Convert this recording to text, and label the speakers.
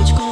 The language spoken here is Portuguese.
Speaker 1: de